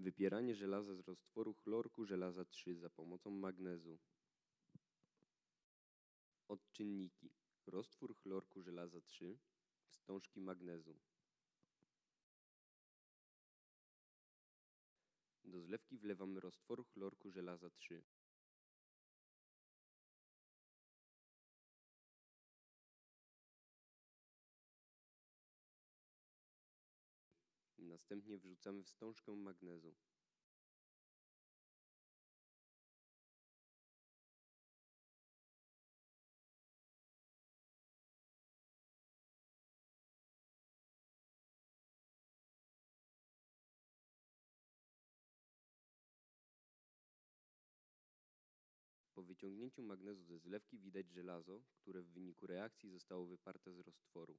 Wypieranie żelaza z roztworu chlorku żelaza 3 za pomocą magnezu. Odczynniki. Roztwór chlorku żelaza 3, wstążki magnezu. Do zlewki wlewamy roztwór chlorku żelaza 3. Następnie wrzucamy wstążkę magnezu. Po wyciągnięciu magnezu ze zlewki widać żelazo, które w wyniku reakcji zostało wyparte z roztworu.